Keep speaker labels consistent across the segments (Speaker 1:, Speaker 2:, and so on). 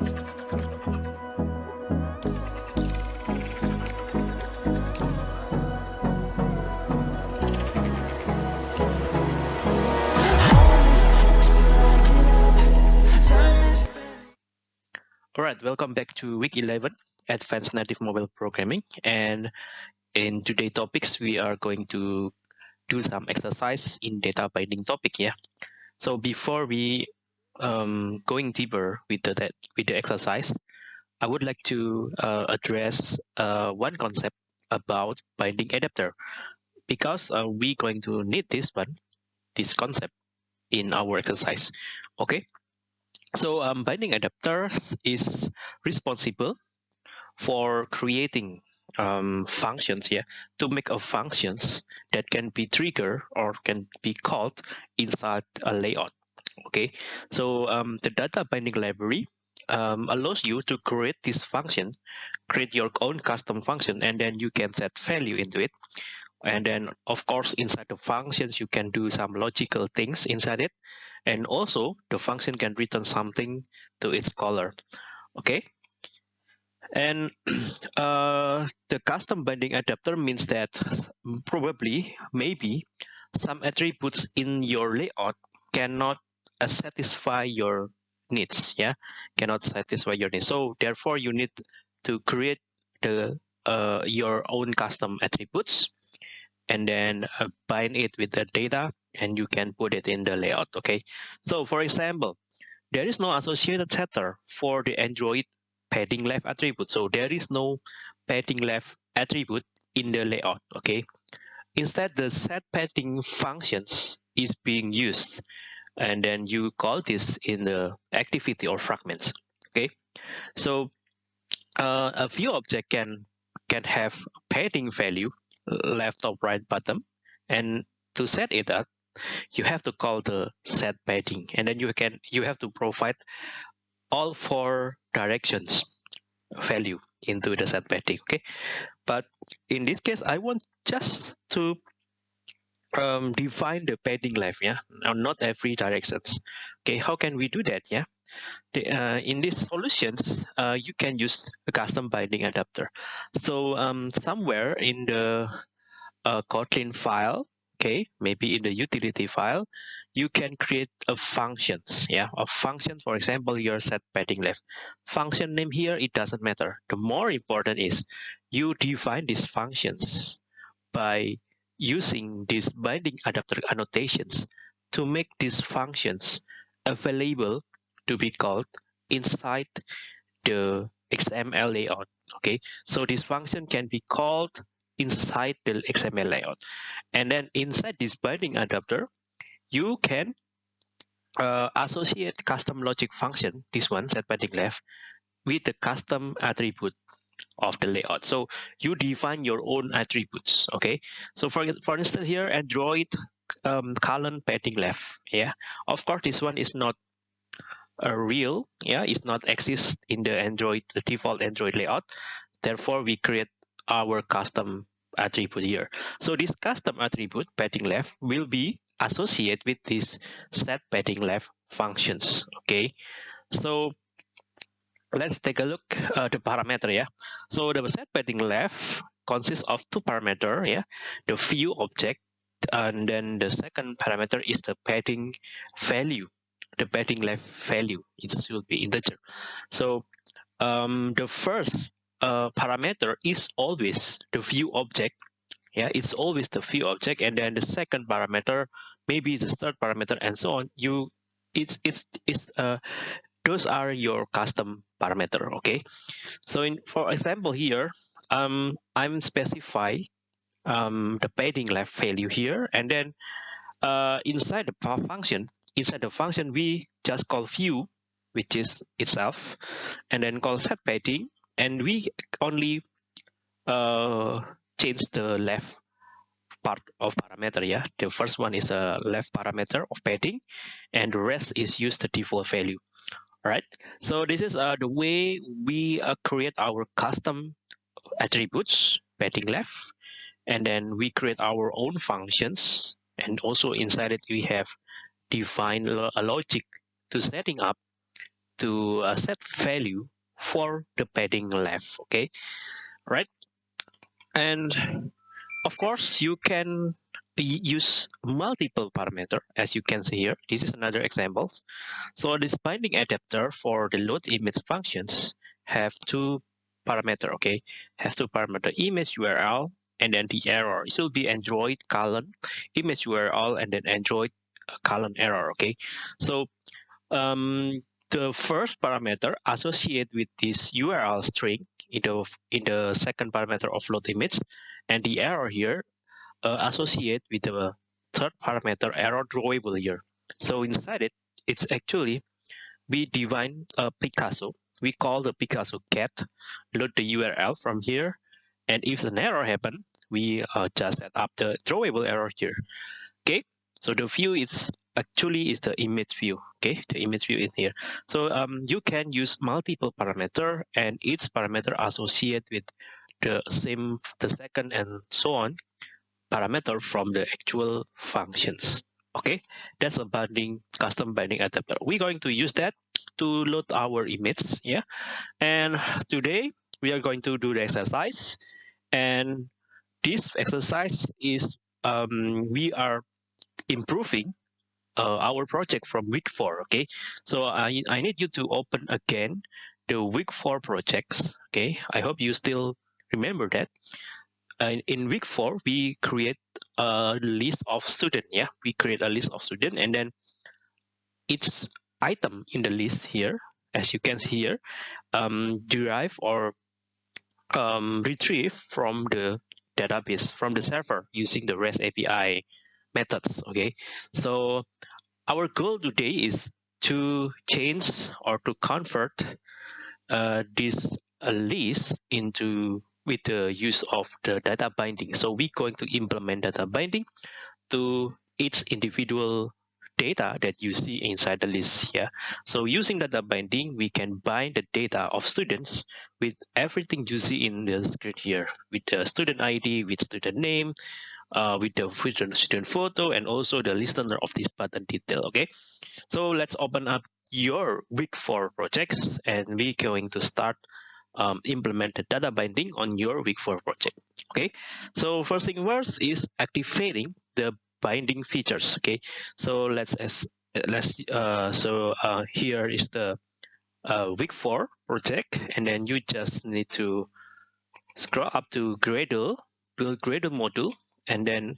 Speaker 1: All right, welcome back to week 11, Advanced Native Mobile Programming. And in today's topics, we are going to do some exercise in data binding topic. Yeah. So before we um, going deeper with the that with the exercise, I would like to uh, address uh, one concept about binding adapter because uh, we're going to need this one, this concept in our exercise. Okay. So um, binding adapters is responsible for creating um, functions here to make a functions that can be triggered or can be called inside a layout. Okay, so um, the data binding library um, allows you to create this function, create your own custom function, and then you can set value into it. And then, of course, inside the functions, you can do some logical things inside it. And also the function can return something to its caller okay? And uh, the custom binding adapter means that probably maybe some attributes in your layout cannot satisfy your needs yeah? Cannot satisfy your needs. So therefore you need to create the uh, your own custom attributes and then uh, bind it with the data and you can put it in the layout okay? So for example there is no associated setter for the android padding left attribute. So there is no padding left attribute in the layout okay? Instead the set padding functions is being used and then you call this in the activity or fragments okay? So uh, a view object can can have padding value left or right bottom and to set it up you have to call the set padding and then you can you have to provide all four directions value into the set padding okay? But in this case i want just to um, define the padding left yeah? Not every directions. Okay how can we do that yeah? The, uh, in these solutions uh, you can use a custom binding adapter. So um, somewhere in the uh, kotlin file okay maybe in the utility file you can create a functions yeah? A function for example your set padding left function name here it doesn't matter. The more important is you define these functions by using these binding adapter annotations to make these functions available to be called inside the XML layout okay so this function can be called inside the XML layout. And then inside this binding adapter, you can uh, associate custom logic function, this one set binding left, with the custom attribute of the layout. So you define your own attributes. Okay. So for for instance here, Android um, colon padding left. Yeah. Of course, this one is not a real. Yeah, it's not exist in the Android the default Android layout. Therefore, we create our custom attribute here. So this custom attribute padding left will be associated with this set padding left functions. Okay, so let's take a look uh, the parameter. Yeah, so the set padding left consists of two parameter. Yeah, the view object, and then the second parameter is the padding value. The padding left value it should be integer. So um, the first uh, parameter is always the view object yeah it's always the view object and then the second parameter maybe the third parameter and so on you it's it's it's uh those are your custom parameter okay? So in for example here um i'm specify um the padding left value here and then uh inside the function inside the function we just call view which is itself and then call set padding and we only uh, change the left part of parameter yeah? The first one is the left parameter of padding and the rest is use the default value right so this is uh, the way we uh, create our custom attributes padding left and then we create our own functions and also inside it we have defined a logic to setting up to uh, set value for the padding left okay? Right and of course you can use multiple parameter as you can see here. This is another example. So this binding adapter for the load image functions have two parameter okay? Have two parameter image url and then the error. It will be android colon image url and then android uh, colon error okay? So um the first parameter associate with this url string in the in the second parameter of load image. And the error here uh, associate with the third parameter error drawable here. So inside it it's actually we define a picasso. We call the picasso get load the url from here and if an error happen we uh, just set up the drawable error here. Okay? So the view is actually is the image view. Okay? The image view in here. So um, you can use multiple parameter and each parameter associate with the same the second and so on parameter from the actual functions. Okay? That's a binding custom binding adapter. We're going to use that to load our image yeah? And today we are going to do the exercise. And this exercise is um, we are improving uh, our project from week four okay? So I, I need you to open again the week four projects okay? I hope you still remember that uh, in week four we create a list of student yeah? We create a list of student and then each item in the list here as you can see here um, derive or um, retrieve from the database from the server using the REST API methods okay? So our goal today is to change or to convert uh, this uh, list into with the use of the data binding so we're going to implement data binding to each individual data that you see inside the list here. So using data binding, we can bind the data of students with everything you see in the screen here, with the student ID, with student name, uh, with the student photo, and also the listener of this button detail, okay? So let's open up your week four projects, and we're going to start um, implement the data binding on your week four project, okay? So first thing first is activating the binding features okay so let's as let's uh so uh here is the uh week four project and then you just need to scroll up to gradle build gradle module and then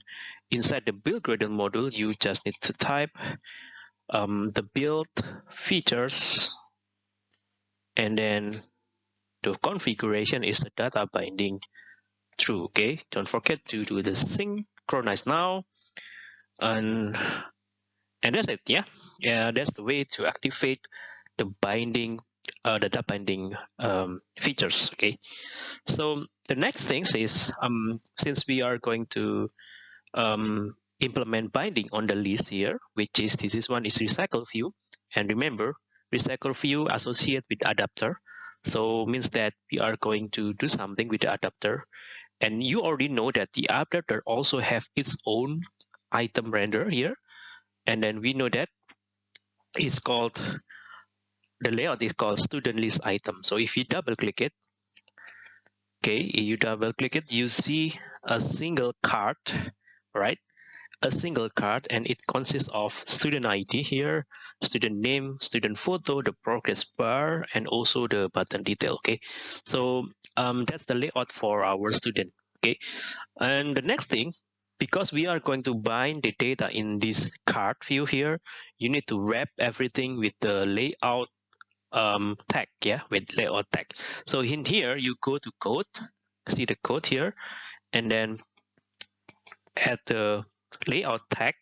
Speaker 1: inside the build gradle module you just need to type um, the build features and then the configuration is the data binding. True okay? Don't forget to do the synchronize now. And and that's it yeah? Yeah that's the way to activate the binding uh, the data binding um, features okay? So the next thing is um, since we are going to um, implement binding on the list here which is this is one is recycle view. And remember recycle view associate with adapter so means that we are going to do something with the adapter. And you already know that the adapter also have its own item render here. And then we know that it's called the layout is called student list item. So if you double click it okay you double click it you see a single card right a single card and it consists of student ID here student name student photo the progress bar and also the button detail okay so um, that's the layout for our student okay and the next thing because we are going to bind the data in this card view here, you need to wrap everything with the layout um, tag, yeah, with layout tag. So in here, you go to code, see the code here, and then add the layout tag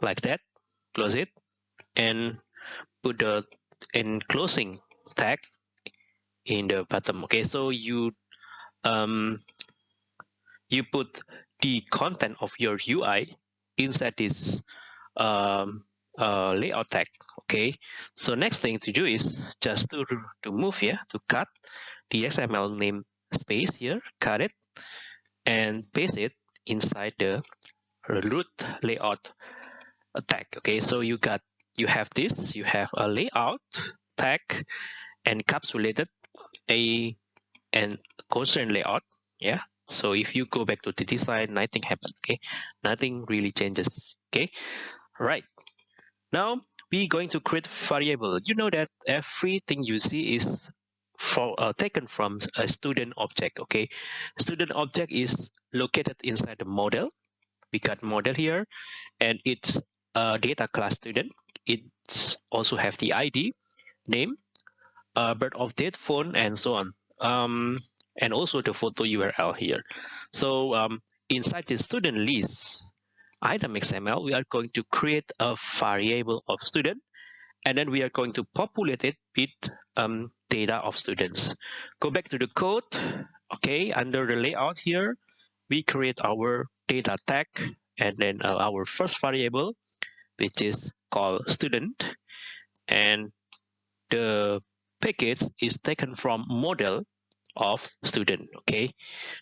Speaker 1: like that, close it, and put the enclosing tag in the bottom. Okay, so you um, you put the content of your UI inside this um, uh, layout tag. Okay, so next thing to do is just to, to move here, to cut the XML name space here, cut it, and paste it inside the root layout tag. Okay, so you got you have this, you have a layout tag encapsulated a and constraint layout yeah? So if you go back to the design nothing happened okay? Nothing really changes okay? Right. Now we're going to create variable. You know that everything you see is for uh, taken from a student object okay? Student object is located inside the model we got model here and it's a data class student it's also have the id name uh, birth of date phone and so on um, and also the photo url here so um, inside the student list item xml we are going to create a variable of student and then we are going to populate it with um, data of students. Go back to the code. Okay, under the layout here, we create our data tag and then uh, our first variable, which is called student. And the package is taken from model of student, okay?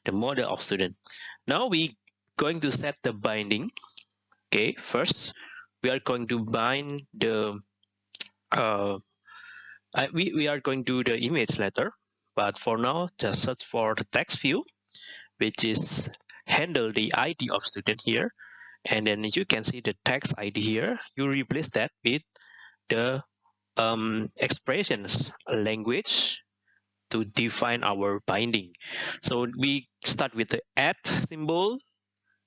Speaker 1: The model of student. Now we going to set the binding. Okay, first we are going to bind the uh, I, we, we are going to the image later, but for now, just search for the text view, which is handle the ID of student here. And then you can see the text ID here. You replace that with the um, expressions language to define our binding. So we start with the at symbol,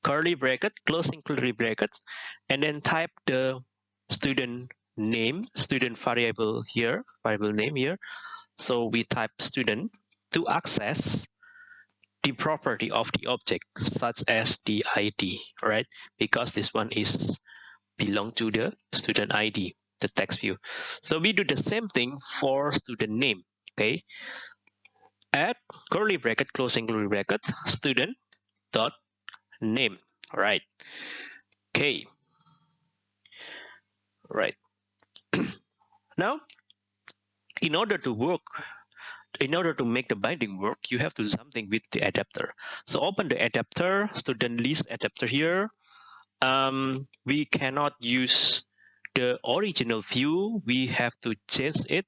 Speaker 1: curly bracket, closing curly bracket, and then type the student name student variable here variable name here so we type student to access the property of the object such as the id right? Because this one is belong to the student id the text view. So we do the same thing for student name okay? Add curly bracket closing curly bracket student dot name right? Okay. Right. Now, in order to work, in order to make the binding work, you have to do something with the adapter. So open the adapter, student list adapter here. Um, we cannot use the original view. We have to change it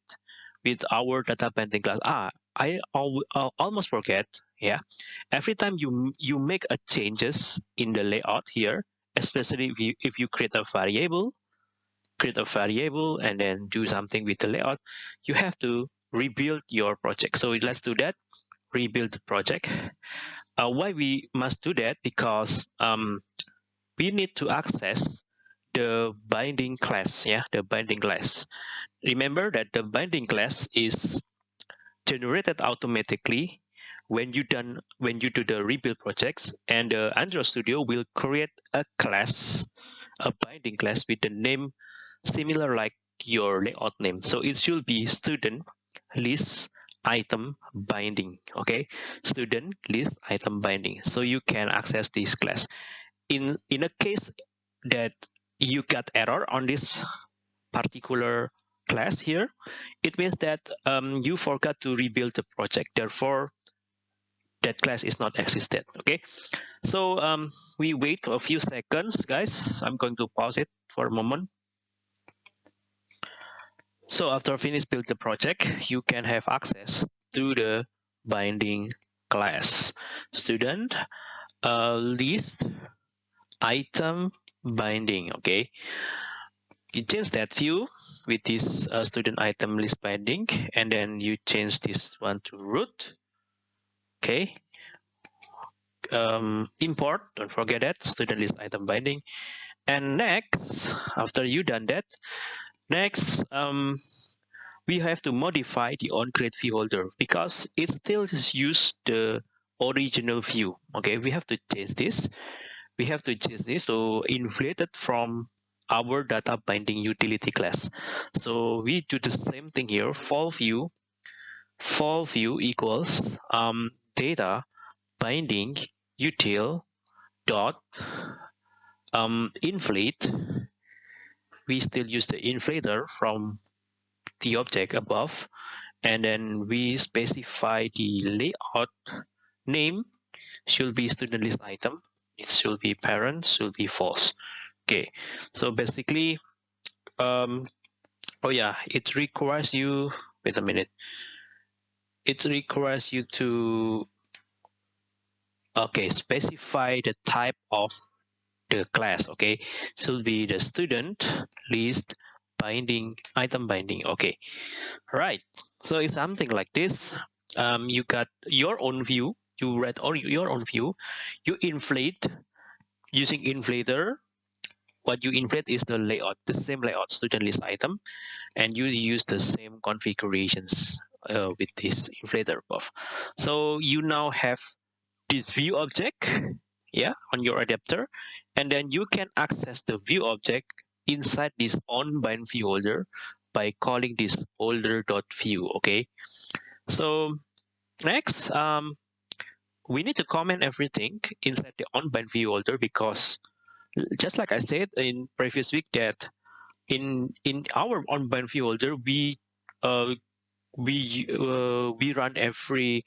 Speaker 1: with our data binding class. Ah, I al almost forget. Yeah, every time you you make a changes in the layout here, especially if you, if you create a variable, create a variable and then do something with the layout, you have to rebuild your project. So let's do that, rebuild the project. Uh, why we must do that? Because um, we need to access the binding class, yeah, the binding class. Remember that the binding class is generated automatically when you done when you do the rebuild projects and the Android Studio will create a class, a binding class with the name similar like your layout name. So it should be student list item binding. Okay, student list item binding. So you can access this class. In in a case that you got error on this particular class here, it means that um, you forgot to rebuild the project. Therefore, that class is not existed. Okay, so um, we wait a few seconds, guys. I'm going to pause it for a moment. So after finish build the project, you can have access to the binding class student uh, list item binding. Okay, you change that view with this uh, student item list binding, and then you change this one to root. Okay, um, import. Don't forget that student list item binding. And next, after you done that, Next, um, we have to modify the onCreate view holder because it still use the original view. Okay, we have to change this. We have to change this to inflate it from our data binding utility class. So we do the same thing here. For view, for view equals um, data binding util dot um, inflate we still use the inflator from the object above and then we specify the layout name. Should be student list item it should be parent should be false. Okay so basically um, oh yeah it requires you wait a minute. It requires you to okay specify the type of the class okay? Should be the student list binding item binding okay? Right so it's something like this. Um, you got your own view you read all your own view. You inflate using inflator. What you inflate is the layout the same layout student list item and you use the same configurations uh, with this inflator buff so you now have this view object yeah on your adapter. And then you can access the view object inside this on bind view holder by calling this holder.view okay? So next um we need to comment everything inside the on bind view holder because just like i said in previous week that in in our on bind view holder we uh we uh, we run every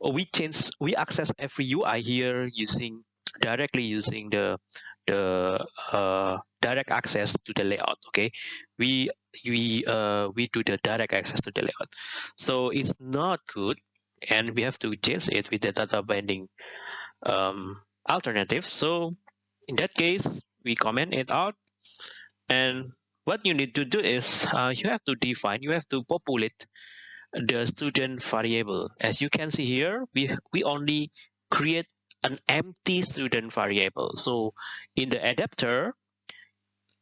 Speaker 1: we change we access every UI here using directly using the the uh, direct access to the layout okay? We we uh, we do the direct access to the layout. So it's not good and we have to change it with the data binding um, alternative. So in that case we comment it out and what you need to do is uh, you have to define you have to populate the student variable. As you can see here, we, we only create an empty student variable. So in the adapter,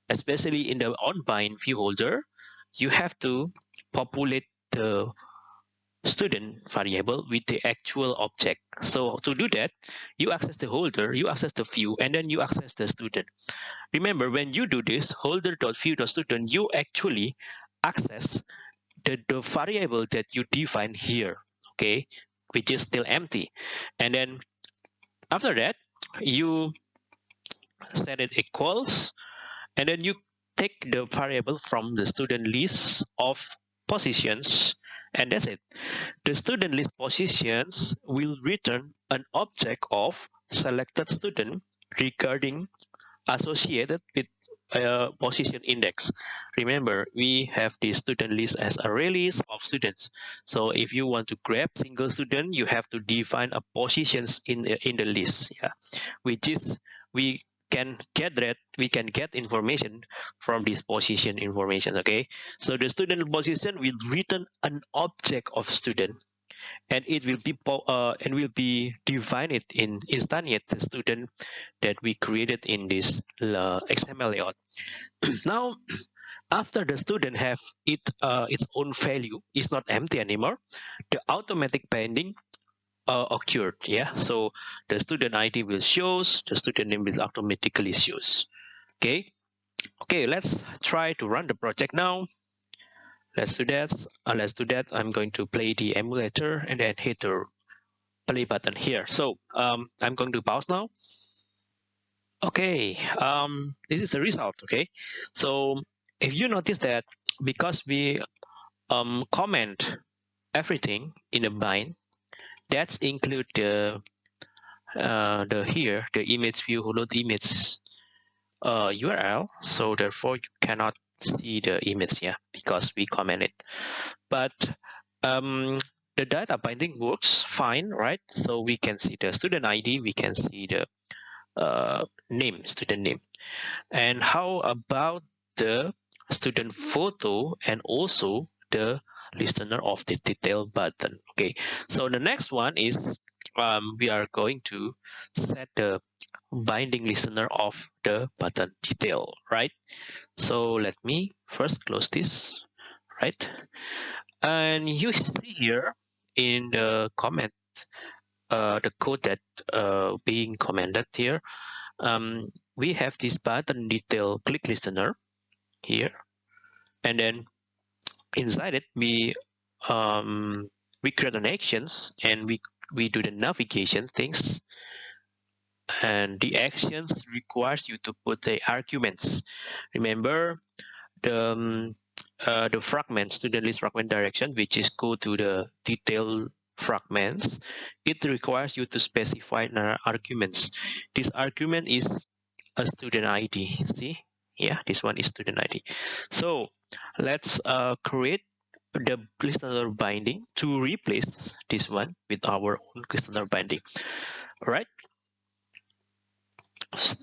Speaker 1: especially in the onBind view holder, you have to populate the student variable with the actual object. So to do that, you access the holder, you access the view, and then you access the student. Remember, when you do this holder.view.student, you actually access the, the variable that you define here, okay, which is still empty. And then after that, you set it equals, and then you take the variable from the student list of positions, and that's it. The student list positions will return an object of selected student regarding associated with uh, position index. Remember, we have the student list as ArrayList of students. So if you want to grab single student, you have to define a positions in the, in the list. Yeah, which is we can get that we can get information from this position information. Okay, so the student position will return an object of student and it will be uh, and will be defined in instantiate the student that we created in this uh, XML layout. now, after the student have it uh, its own value, is not empty anymore. The automatic binding uh, occurred. Yeah, so the student ID will shows, the student name will automatically shows. Okay, okay. Let's try to run the project now let's do that. Uh, let's do that. I'm going to play the emulator and then hit the play button here. So um, i'm going to pause now. Okay um, this is the result okay? So if you notice that because we um, comment everything in the bind that's include the uh, the here the image view load image uh, URL so therefore you cannot see the image here because we comment it. But um, the data binding works fine right? So we can see the student id we can see the uh, name student name. And how about the student photo and also the listener of the detail button okay? So the next one is um, we are going to set the binding listener of the button detail, right? So let me first close this, right? And you see here in the comment, uh, the code that uh, being commented here, um, we have this button detail click listener here, and then inside it we um, we create an actions and we we do the navigation things and the actions requires you to put the arguments remember the um, uh, the fragments to the list fragment direction which is go to the detail fragments it requires you to specify arguments this argument is a student id see Yeah, this one is student ID. So let's uh, create the listener binding to replace this one with our own listener binding. All right.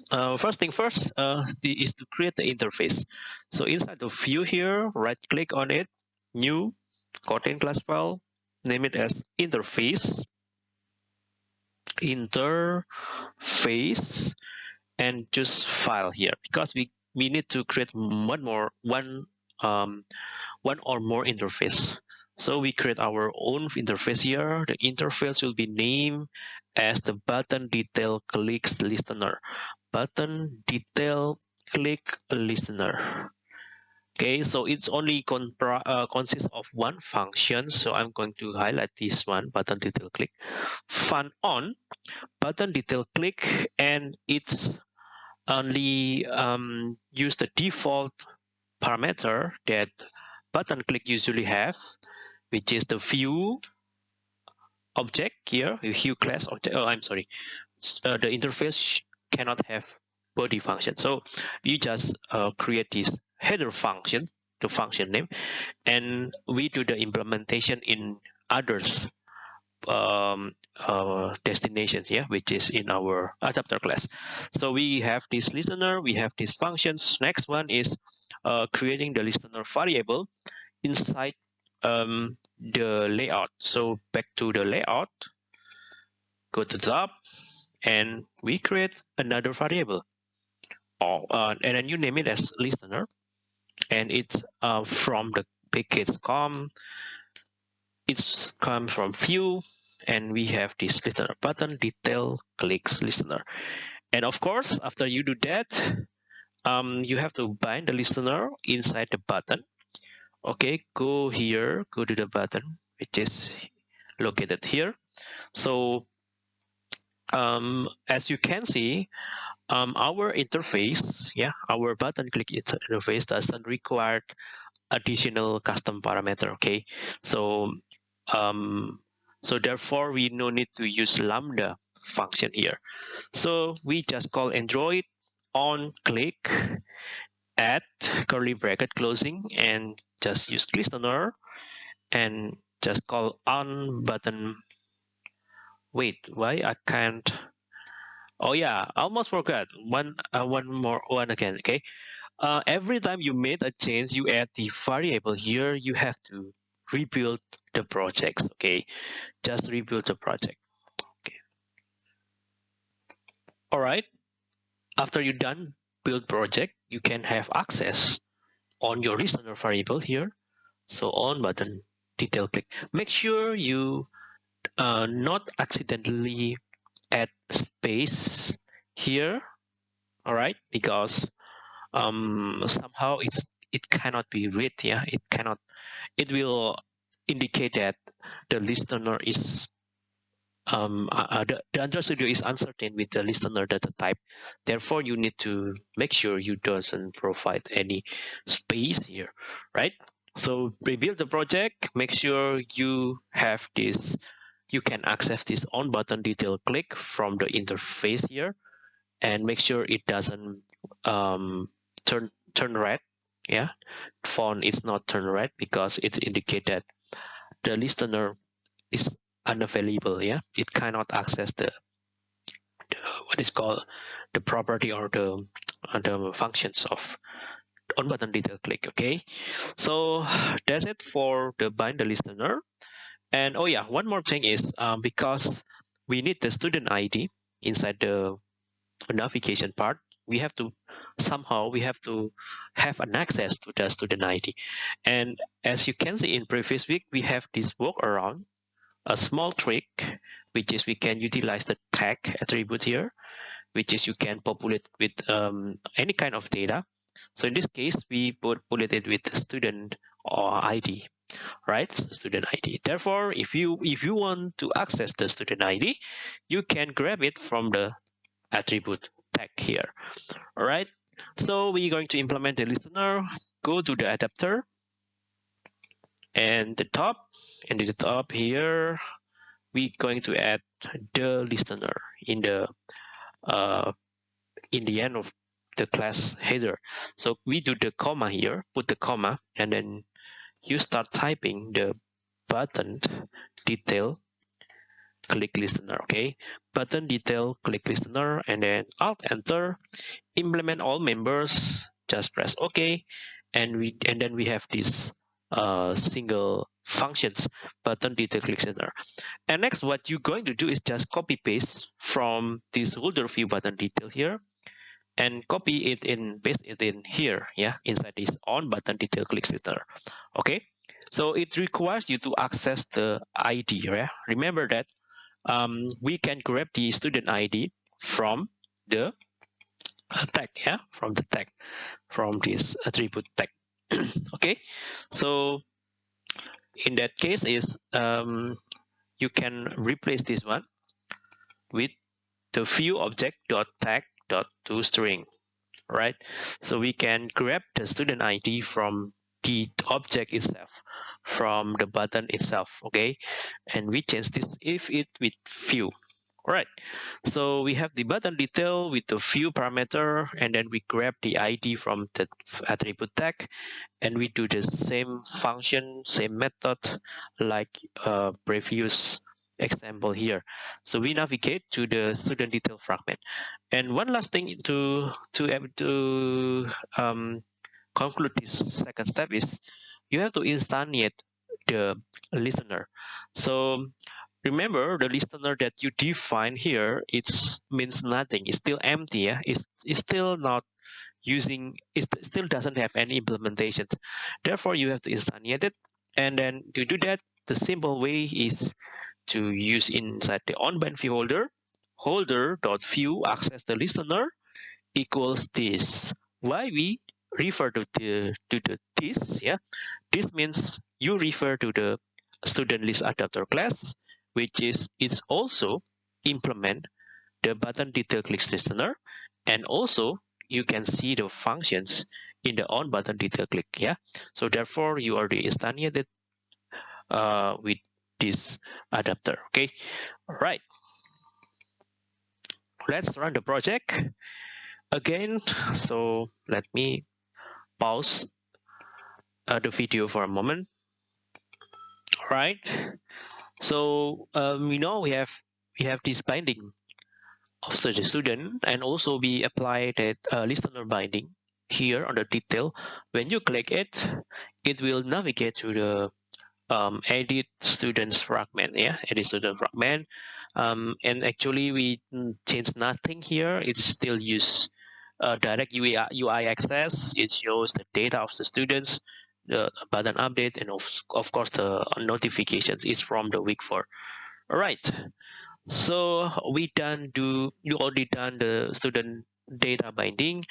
Speaker 1: Uh, first thing first uh, is to create the interface. So inside the view here, right click on it, new Kotlin class file, name it as interface, interface, and choose file here because we we need to create one more one um, one or more interface. So we create our own interface here. The interface will be named as the button detail clicks listener. Button detail click listener. Okay, so it's only uh, consists of one function. So I'm going to highlight this one, button detail click. Fun on, button detail click, and it's only um, use the default parameter that button click usually have, which is the view object here, view class object. Oh, I'm sorry. Uh, the interface cannot have body function. So you just uh, create this header function, the function name, and we do the implementation in others um, uh, destinations, yeah, which is in our adapter class. So we have this listener, we have these functions. Next one is uh, creating the listener variable inside um, the layout. So back to the layout, go to top, and we create another variable. Oh, uh, and then you name it as listener, and it's uh, from the package com. It's come from view, and we have this listener button detail clicks listener. And of course, after you do that, um, you have to bind the listener inside the button. Okay, go here, go to the button, which is located here. So um, as you can see, um, our interface, yeah, our button click interface doesn't require additional custom parameter. Okay, so um, so therefore we no need to use lambda function here. So we just call Android on click add curly bracket closing and just use listener and just call on button. Wait why i can't? Oh yeah I almost forgot. One uh, one more one again okay? Uh, every time you made a change you add the variable. Here you have to rebuild the projects okay? Just rebuild the project okay? All right. After you're done build project, you can have access on your listener variable here. So on button, detail click. Make sure you uh, not accidentally add space here, all right? Because um, somehow it's it cannot be read, yeah? It cannot, it will indicate that the listener is um, uh, uh, the, the Android Studio is uncertain with the listener data type. Therefore, you need to make sure you doesn't provide any space here, right? So rebuild the project, make sure you have this, you can access this on button detail click from the interface here and make sure it doesn't um, turn turn red. Yeah, font is not turn red because it indicates that the listener is unavailable yeah? It cannot access the, the what is called the property or the uh, the functions of on button detail click okay? So that's it for the bind the listener. And oh yeah one more thing is um, because we need the student id inside the navigation part we have to somehow we have to have an access to the student id and as you can see in previous week we have this workaround a small trick, which is we can utilize the tag attribute here, which is you can populate with um, any kind of data. So in this case, we populate it with student or ID, right? Student ID. Therefore, if you if you want to access the student ID, you can grab it from the attribute tag here. All right. So we're going to implement the listener. Go to the adapter and the top and the top here we're going to add the listener in the uh, in the end of the class header. So we do the comma here, put the comma, and then you start typing the button detail click listener okay button detail click listener and then alt enter implement all members just press ok and we and then we have this uh, single functions button detail click center. and next what you're going to do is just copy paste from this holder view button detail here and copy it in paste it in here yeah inside this on button detail click center. okay so it requires you to access the id yeah remember that um, we can grab the student ID from the uh, tag, yeah, from the tag, from this attribute tag. okay, so in that case is um, you can replace this one with the view object dot tag dot to string right? So we can grab the student id from the object itself from the button itself okay? And we change this if it with view all right. So we have the button detail with the view parameter and then we grab the id from the attribute tag and we do the same function same method like uh, previous example here. So we navigate to the student detail fragment. And one last thing to to to um, conclude this second step is you have to instantiate the listener. So remember the listener that you define here it means nothing. It's still empty yeah? it's, it's still not using it still doesn't have any implementation. Therefore you have to instantiate it. And then to do that the simple way is to use inside the on-bind view holder. Holder dot view access the listener equals this. Why we refer to the to the this yeah? This means you refer to the student list adapter class which is it's also implement the button detail click listener and also you can see the functions in the on button detail click yeah so therefore you already instantiated uh, with this adapter okay all right let's run the project again so let me pause uh, the video for a moment. All right. So um, we know we have we have this binding of the student, and also we apply that uh, listener binding here on the detail. When you click it, it will navigate to the um, edit students fragment. Yeah, edit student fragment. Um, and actually, we change nothing here. It's still use uh, direct UI, UI access. It shows the data of the students, the button update, and of, of course the notifications is from the week four. All right. So we done do you already done the student data binding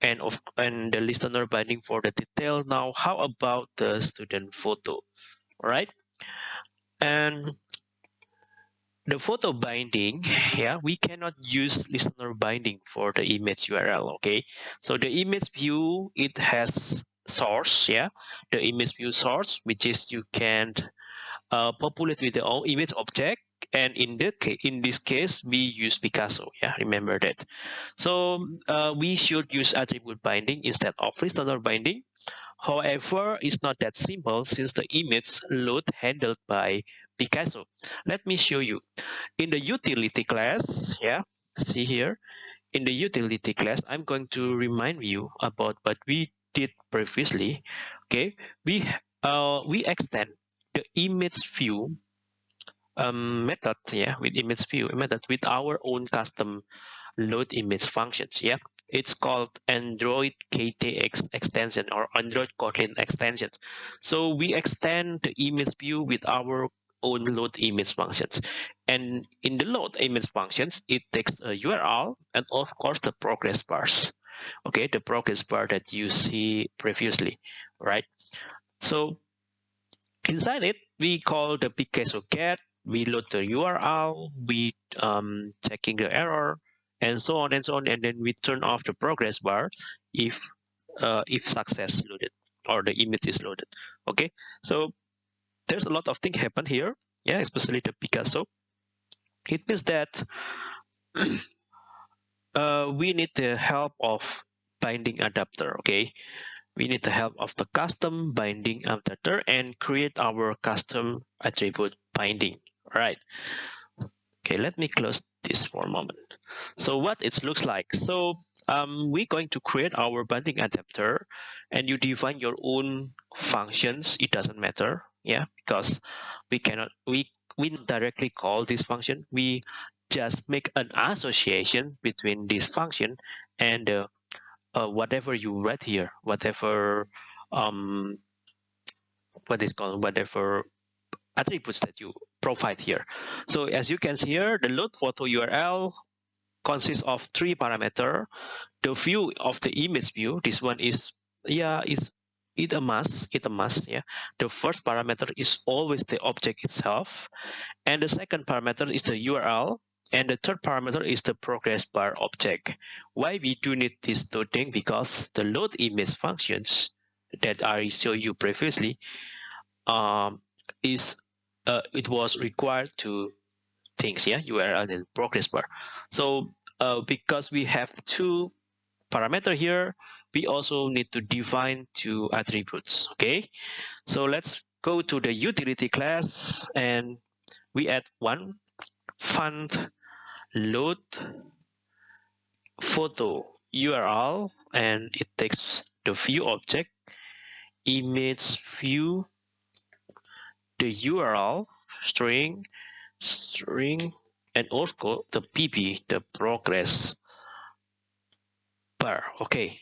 Speaker 1: and of and the listener binding for the detail. Now how about the student photo? All right. And the photo binding yeah we cannot use listener binding for the image url okay so the image view it has source yeah the image view source which is you can uh, populate with the image object and in the in this case we use picasso yeah remember that so uh, we should use attribute binding instead of listener binding however it's not that simple since the image load handled by Picasso. Let me show you. In the utility class, yeah, see here, in the utility class, I'm going to remind you about what we did previously. Okay, we uh, we extend the image view um, method, yeah, with image view method with our own custom load image functions, yeah. It's called Android KTX extension or Android Kotlin extension. So we extend the image view with our own load image functions. And in the load image functions, it takes a URL and of course the progress bars. Okay, the progress bar that you see previously, right? So inside it, we call the Picasso get, we load the URL, we um, checking the error, and so on and so on, and then we turn off the progress bar if uh, if success loaded or the image is loaded. Okay, so there's a lot of things happen here, yeah, especially the Picasso. It means that uh, we need the help of binding adapter okay? We need the help of the custom binding adapter and create our custom attribute binding all right okay let me close this for a moment. So what it looks like so um, we're going to create our binding adapter and you define your own functions it doesn't matter yeah? Because we cannot we we directly call this function we just make an association between this function and uh, uh, whatever you read here whatever um what is called whatever attributes that you provide here. So as you can see here the load photo url consists of three parameter. The view of the image view this one is yeah it's it a must it a must yeah. The first parameter is always the object itself. And the second parameter is the url and the third parameter is the progress bar object. Why we do need this two thing because the load image functions that i showed you previously um is uh, it was required to things yeah? Url and progress bar. So uh, because we have two parameter here we also need to define two attributes okay? So let's go to the utility class and we add one fund load photo url and it takes the view object image view the url string string and also the pp the progress bar. Okay.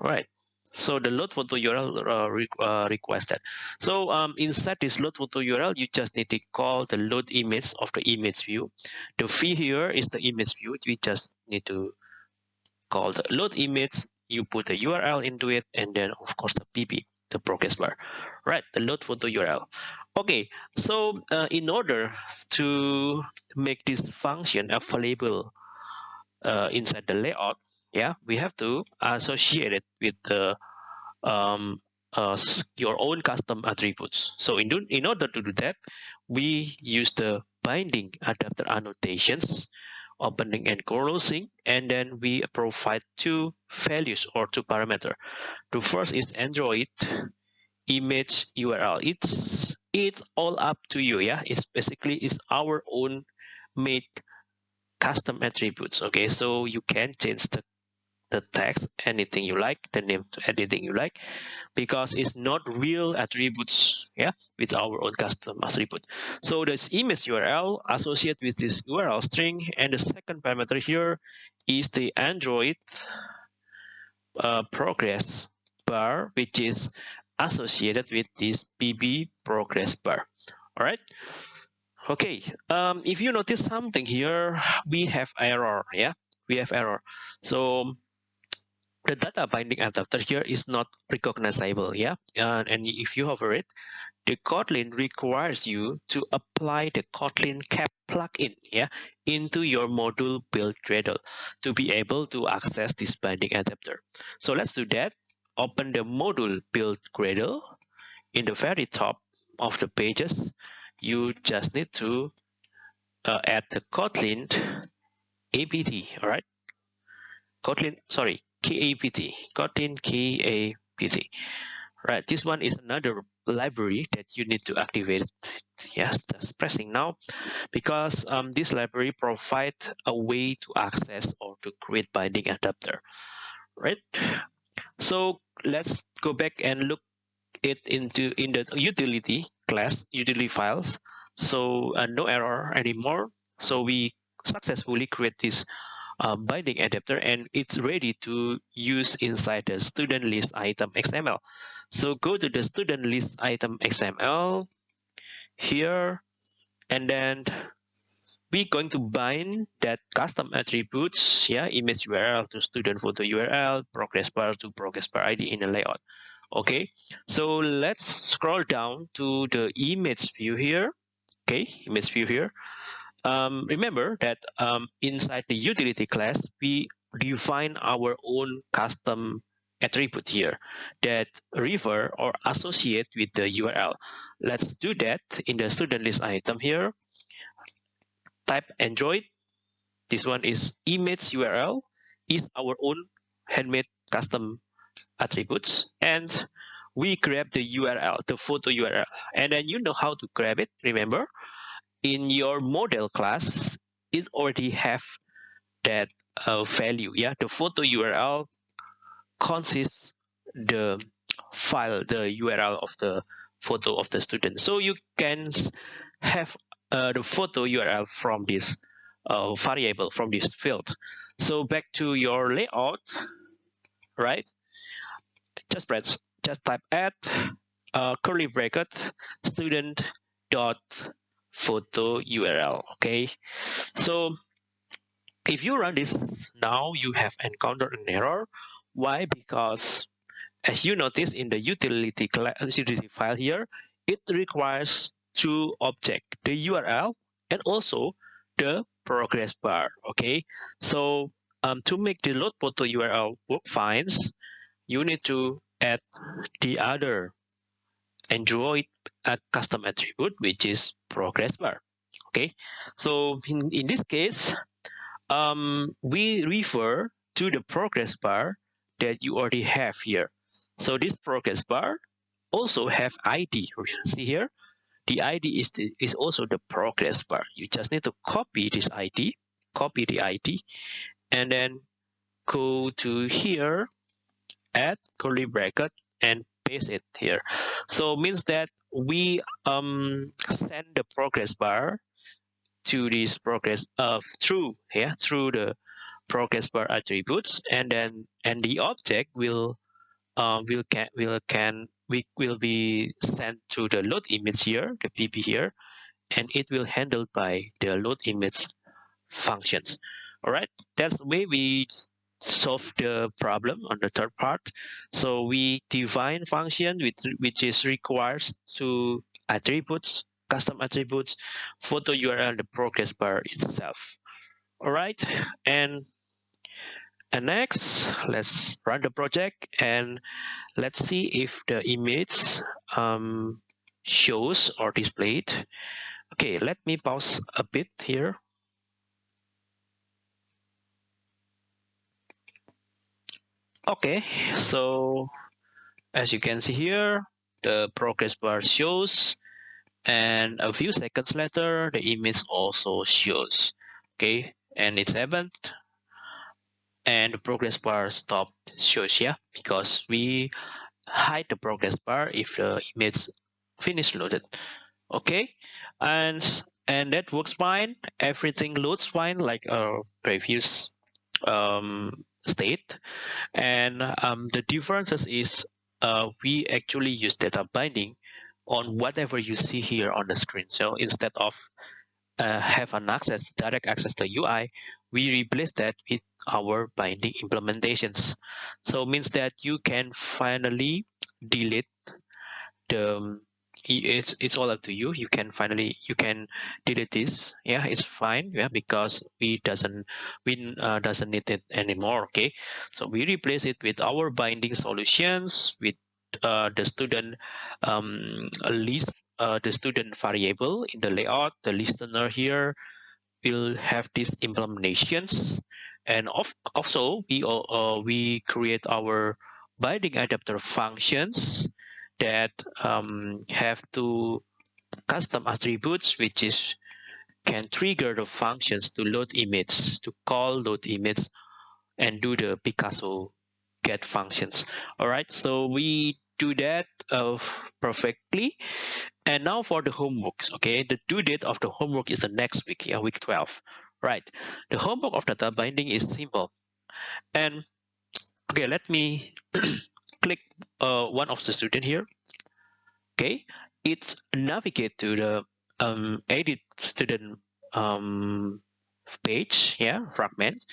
Speaker 1: Right so the load photo url uh, uh, requested. So um, inside this load photo url you just need to call the load image of the image view. The fee here is the image view. We just need to call the load image you put the url into it and then of course the pp the progress bar. Right the load photo url okay so uh, in order to make this function available uh, inside the layout yeah we have to associate it with the um, uh, your own custom attributes. So in, do, in order to do that we use the binding adapter annotations opening and closing and then we provide two values or two parameter. The first is android image url it's it's all up to you yeah? It's basically is our own made custom attributes okay? So you can change the the text anything you like the name anything you like because it's not real attributes yeah with our own custom attribute. So this image url associated with this url string and the second parameter here is the android uh, progress bar which is associated with this pp progress bar. All right okay um if you notice something here we have error yeah? We have error. So the data binding adapter here is not recognizable yeah? And if you hover it the kotlin requires you to apply the kotlin kapt plugin yeah into your module build gradle to be able to access this binding adapter so let's do that. Open the module build gradle. In the very top of the pages you just need to uh, add the kotlin apt all right? Kotlin sorry KAPT, Kotlin KAPT. Right, this one is another library that you need to activate. Yes, just pressing now because um, this library provides a way to access or to create binding adapter. Right, so let's go back and look it into in the utility class utility files. So uh, no error anymore. So we successfully create this uh, binding adapter and it's ready to use inside the student list item XML. So go to the student list item XML here and then we're going to bind that custom attributes, yeah, image URL to student photo URL, progress bar to progress bar ID in the layout. Okay, so let's scroll down to the image view here. Okay, image view here um, remember that um, inside the utility class, we define our own custom attribute here that refer or associate with the URL. Let's do that in the student list item here. Type Android. This one is image URL is our own handmade custom attributes and we grab the URL, the photo URL, and then you know how to grab it. Remember, in your model class, it already have that uh, value. Yeah, the photo URL consists the file, the URL of the photo of the student. So you can have uh, the photo URL from this uh, variable, from this field. So back to your layout, right? Just press, just type add uh, curly bracket student dot photo URL. Okay, so if you run this now, you have encountered an error. Why? Because as you notice in the utility, utility file here, it requires two objects, the URL and also the progress bar. Okay, so um, to make the load photo URL work fine, you need to add the other Android uh, custom attribute, which is progress bar. Okay, so in, in this case, um, we refer to the progress bar that you already have here. So this progress bar also have ID. See here, the ID is, the, is also the progress bar. You just need to copy this ID, copy the ID, and then go to here, add curly bracket, and paste it here. So means that we um, send the progress bar to this progress of uh, through yeah through the progress bar attributes, and then and the object will uh, will can will can we will be sent to the load image here, the PP here, and it will handled by the load image functions. All right, that's the way we solve the problem on the third part. So we define function which, which is requires to attributes, custom attributes, photo URL, the progress bar itself. All right, and and next, let's run the project and let's see if the image um, shows or displayed. Okay, let me pause a bit here. Okay, so as you can see here, the progress bar shows and a few seconds later, the image also shows. Okay, and it's happened and the progress bar stopped shows yeah because we hide the progress bar if the image finish loaded okay and and that works fine everything loads fine like our previous um, state and um, the differences is uh, we actually use data binding on whatever you see here on the screen so instead of uh, have an access direct access to UI we replace that with our binding implementations. So means that you can finally delete the um, it's it's all up to you. You can finally you can delete this. Yeah it's fine. Yeah because we doesn't we uh, doesn't need it anymore okay? So we replace it with our binding solutions with uh, the student um, list uh, the student variable in the layout. The listener here will have these implementations. And of, also we uh, we create our binding adapter functions that um, have two custom attributes which is can trigger the functions to load image to call load image and do the Picasso get functions all right so we do that uh, perfectly and now for the homeworks, okay? The due date of the homework is the next week, yeah, week 12, right? The homework of data binding is simple. And okay, let me click uh, one of the student here. Okay, it's navigate to the um, edit student um, page, yeah, fragment.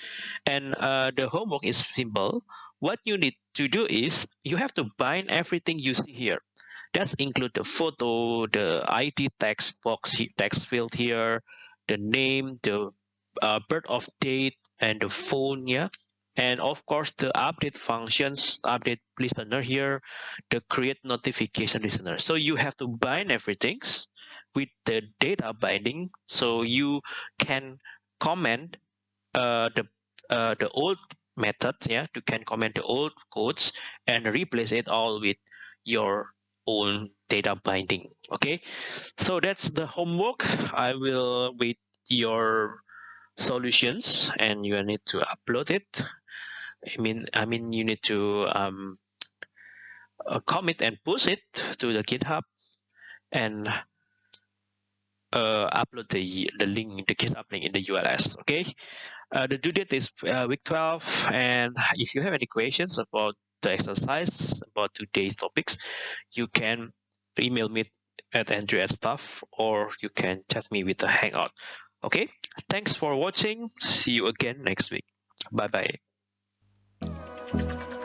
Speaker 1: And uh, the homework is simple. What you need to do is you have to bind everything you see here. That include the photo, the ID text box, text field here, the name, the uh, birth of date, and the phone, yeah. And of course, the update functions, update listener here, the create notification listener. So you have to bind everything with the data binding. So you can comment uh, the uh, the old method yeah to can comment the old codes and replace it all with your own data binding okay so that's the homework i will wait your solutions and you need to upload it i mean i mean you need to um, uh, commit and push it to the github and uh, upload the the link the github link in the urls okay? Uh, the due date is uh, week 12 and if you have any questions about the exercise about today's topics you can email me at andrew at stuff or you can chat me with the hangout okay? Thanks for watching. See you again next week. Bye bye Thank you.